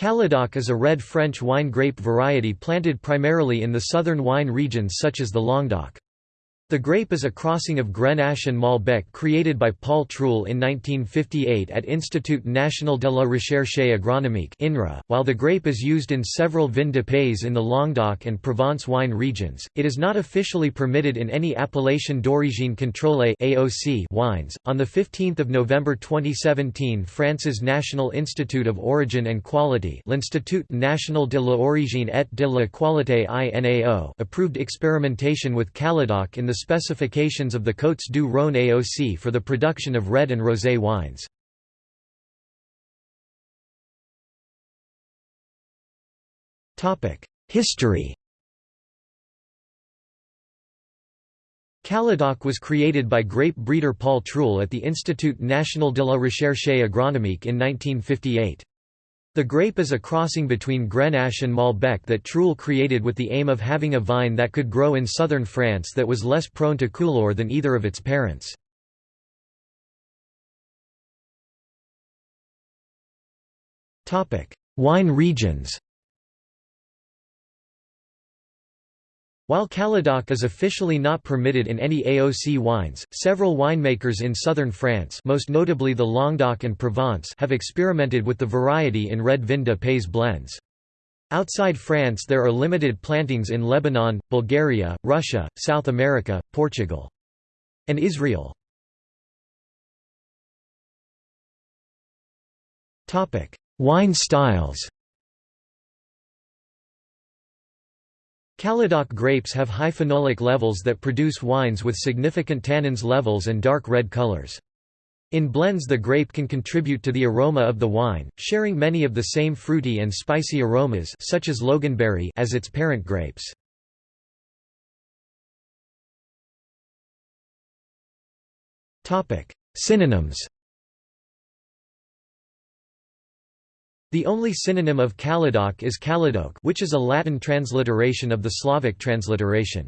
Caladoc is a red French wine grape variety planted primarily in the southern wine regions such as the Languedoc. The grape is a crossing of Grenache and Malbec created by Paul Truel in 1958 at Institut National de la Recherche Agronomique INRA. .While the grape is used in several vin de pays in the Languedoc and Provence wine regions, it is not officially permitted in any appellation d'origine contrôlée AOC wines. On 15 November 2017 France's National Institute of Origin and Quality l'Institut National de l'Origine et de la Qualité INAO approved experimentation with Caladoc in the specifications of the Côtes du Rhône AOC for the production of red and rosé wines. History Caladoc was created by grape breeder Paul Truel at the Institut National de la Recherche Agronomique in 1958. The grape is a crossing between Grenache and Malbec that Truel created with the aim of having a vine that could grow in southern France that was less prone to coulure than either of its parents. Wine regions While Caladoc is officially not permitted in any AOC wines, several winemakers in southern France most notably the Languedoc and Provence have experimented with the variety in red vin de pays blends. Outside France there are limited plantings in Lebanon, Bulgaria, Russia, South America, Portugal. And Israel. Wine styles Caladoc grapes have high phenolic levels that produce wines with significant tannins levels and dark red colors. In blends the grape can contribute to the aroma of the wine, sharing many of the same fruity and spicy aromas such as loganberry as its parent grapes. Synonyms The only synonym of Caladoc is Caladoc which is a Latin transliteration of the Slavic transliteration.